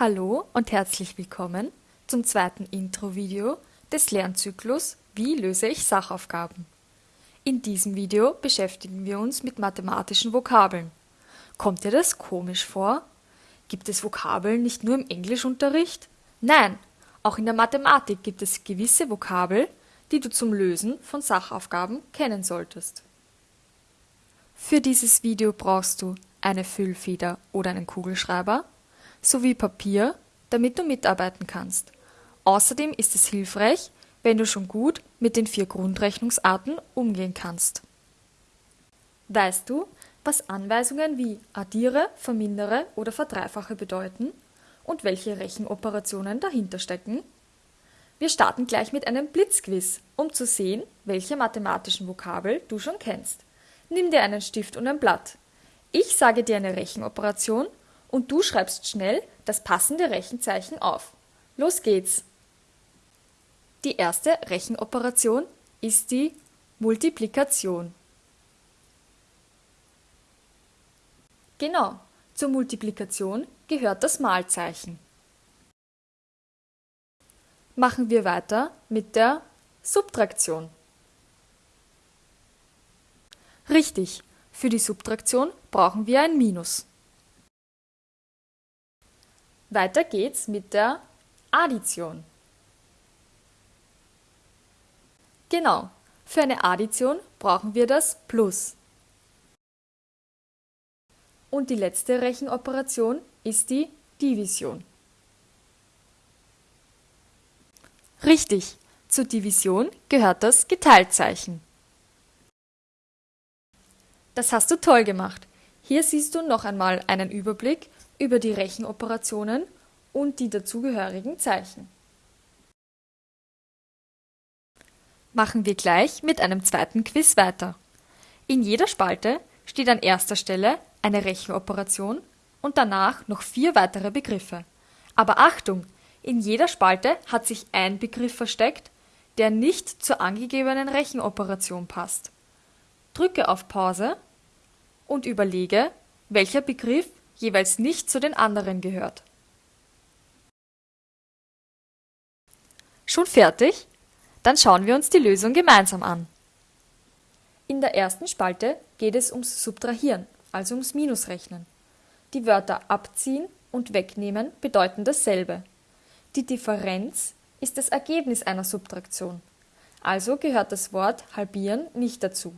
Hallo und herzlich willkommen zum zweiten Intro-Video des Lernzyklus Wie löse ich Sachaufgaben? In diesem Video beschäftigen wir uns mit mathematischen Vokabeln. Kommt dir das komisch vor? Gibt es Vokabeln nicht nur im Englischunterricht? Nein, auch in der Mathematik gibt es gewisse Vokabel, die du zum Lösen von Sachaufgaben kennen solltest. Für dieses Video brauchst du eine Füllfeder oder einen Kugelschreiber, sowie Papier, damit du mitarbeiten kannst. Außerdem ist es hilfreich, wenn du schon gut mit den vier Grundrechnungsarten umgehen kannst. Weißt du, was Anweisungen wie addiere, vermindere oder verdreifache bedeuten und welche Rechenoperationen dahinter stecken? Wir starten gleich mit einem Blitzquiz, um zu sehen, welche mathematischen Vokabel du schon kennst. Nimm dir einen Stift und ein Blatt. Ich sage dir eine Rechenoperation und du schreibst schnell das passende Rechenzeichen auf. Los geht's! Die erste Rechenoperation ist die Multiplikation. Genau, zur Multiplikation gehört das Malzeichen. Machen wir weiter mit der Subtraktion. Richtig, für die Subtraktion brauchen wir ein Minus. Weiter geht's mit der Addition. Genau, für eine Addition brauchen wir das Plus. Und die letzte Rechenoperation ist die Division. Richtig, zur Division gehört das Geteiltzeichen. Das hast du toll gemacht. Hier siehst du noch einmal einen Überblick über die Rechenoperationen und die dazugehörigen Zeichen. Machen wir gleich mit einem zweiten Quiz weiter. In jeder Spalte steht an erster Stelle eine Rechenoperation und danach noch vier weitere Begriffe. Aber Achtung, in jeder Spalte hat sich ein Begriff versteckt, der nicht zur angegebenen Rechenoperation passt. Drücke auf Pause und überlege, welcher Begriff jeweils nicht zu den anderen gehört. Schon fertig? Dann schauen wir uns die Lösung gemeinsam an. In der ersten Spalte geht es ums Subtrahieren, also ums Minusrechnen. Die Wörter abziehen und wegnehmen bedeuten dasselbe. Die Differenz ist das Ergebnis einer Subtraktion. Also gehört das Wort halbieren nicht dazu.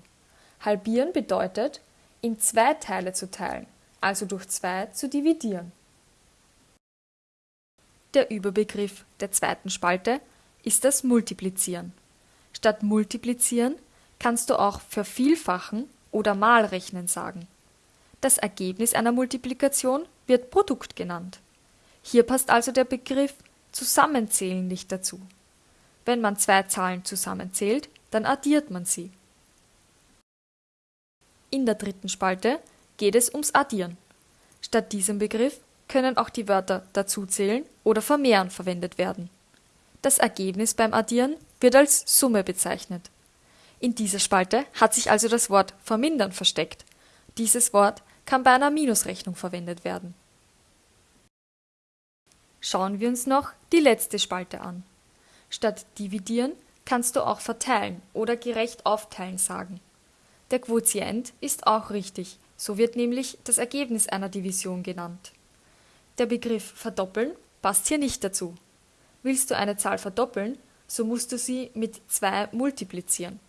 Halbieren bedeutet, in zwei Teile zu teilen also durch 2 zu dividieren. Der Überbegriff der zweiten Spalte ist das Multiplizieren. Statt Multiplizieren kannst du auch Vervielfachen oder Malrechnen sagen. Das Ergebnis einer Multiplikation wird Produkt genannt. Hier passt also der Begriff Zusammenzählen nicht dazu. Wenn man zwei Zahlen zusammenzählt, dann addiert man sie. In der dritten Spalte geht es ums Addieren. Statt diesem Begriff können auch die Wörter dazuzählen oder vermehren verwendet werden. Das Ergebnis beim Addieren wird als Summe bezeichnet. In dieser Spalte hat sich also das Wort vermindern versteckt. Dieses Wort kann bei einer Minusrechnung verwendet werden. Schauen wir uns noch die letzte Spalte an. Statt dividieren kannst du auch verteilen oder gerecht aufteilen sagen. Der Quotient ist auch richtig, so wird nämlich das Ergebnis einer Division genannt. Der Begriff verdoppeln passt hier nicht dazu. Willst du eine Zahl verdoppeln, so musst du sie mit 2 multiplizieren.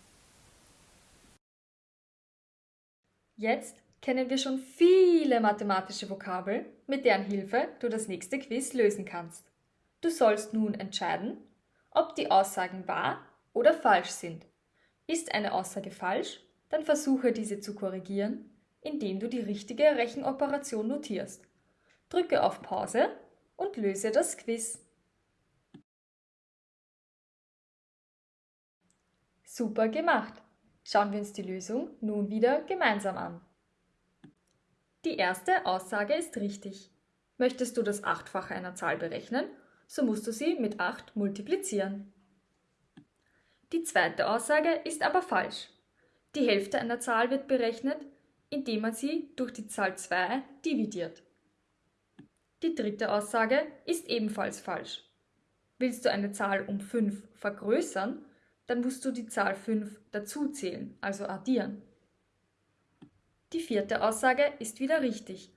Jetzt kennen wir schon viele mathematische Vokabel, mit deren Hilfe du das nächste Quiz lösen kannst. Du sollst nun entscheiden, ob die Aussagen wahr oder falsch sind. Ist eine Aussage falsch, dann versuche diese zu korrigieren indem du die richtige Rechenoperation notierst. Drücke auf Pause und löse das Quiz. Super gemacht! Schauen wir uns die Lösung nun wieder gemeinsam an. Die erste Aussage ist richtig. Möchtest du das Achtfache einer Zahl berechnen, so musst du sie mit 8 multiplizieren. Die zweite Aussage ist aber falsch. Die Hälfte einer Zahl wird berechnet, indem man sie durch die Zahl 2 dividiert. Die dritte Aussage ist ebenfalls falsch. Willst du eine Zahl um 5 vergrößern, dann musst du die Zahl 5 dazuzählen, also addieren. Die vierte Aussage ist wieder richtig,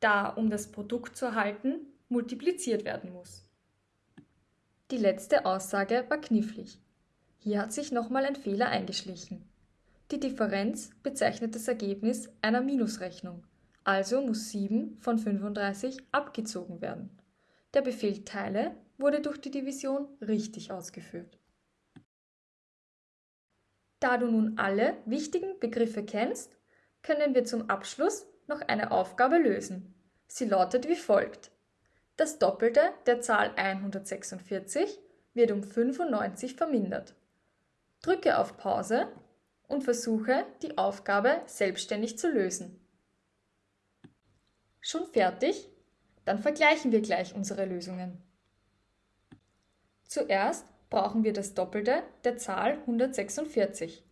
da um das Produkt zu erhalten, multipliziert werden muss. Die letzte Aussage war knifflig. Hier hat sich nochmal ein Fehler eingeschlichen. Die Differenz bezeichnet das Ergebnis einer Minusrechnung, also muss 7 von 35 abgezogen werden. Der Befehl Teile wurde durch die Division richtig ausgeführt. Da du nun alle wichtigen Begriffe kennst, können wir zum Abschluss noch eine Aufgabe lösen. Sie lautet wie folgt. Das Doppelte der Zahl 146 wird um 95 vermindert. Drücke auf Pause und versuche, die Aufgabe selbstständig zu lösen. Schon fertig? Dann vergleichen wir gleich unsere Lösungen. Zuerst brauchen wir das Doppelte der Zahl 146.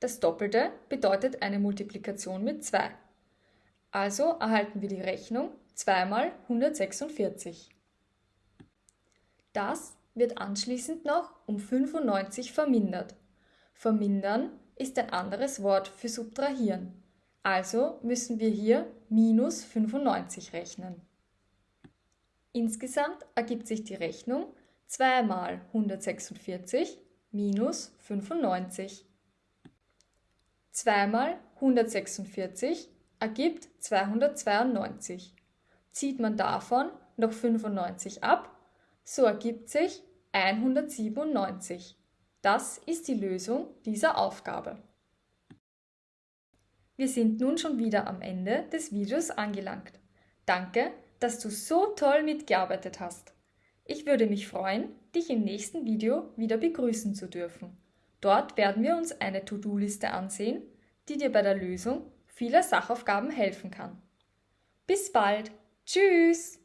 Das Doppelte bedeutet eine Multiplikation mit 2. Also erhalten wir die Rechnung 2 mal 146. Das wird anschließend noch um 95 vermindert. Vermindern ist ein anderes Wort für subtrahieren. Also müssen wir hier minus 95 rechnen. Insgesamt ergibt sich die Rechnung 2 mal 146 minus 95. 2 mal 146 ergibt 292. Zieht man davon noch 95 ab, so ergibt sich 197. Das ist die Lösung dieser Aufgabe. Wir sind nun schon wieder am Ende des Videos angelangt. Danke, dass du so toll mitgearbeitet hast. Ich würde mich freuen, dich im nächsten Video wieder begrüßen zu dürfen. Dort werden wir uns eine To-Do-Liste ansehen, die dir bei der Lösung vieler Sachaufgaben helfen kann. Bis bald! Tschüss!